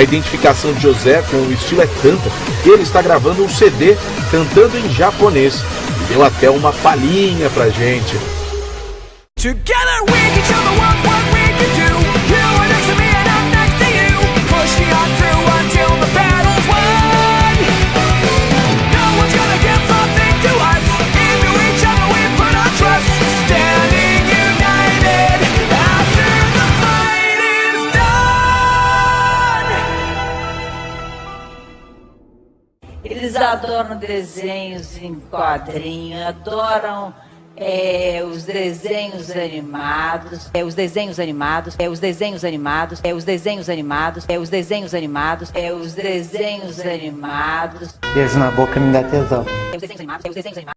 A identificação de José com o estilo é tanta que ele está gravando um CD cantando em japonês. E deu até uma palhinha pra gente. Together we can the world Eles adoram desenhos em quadrinho, adoram é, os desenhos animados, é, os desenhos animados, é, os desenhos animados, é, os desenhos animados, é, os desenhos animados, é, os desenhos animados. Beijo na boca me dá tesão. É, os desenhos animados, é, os desenhos animados.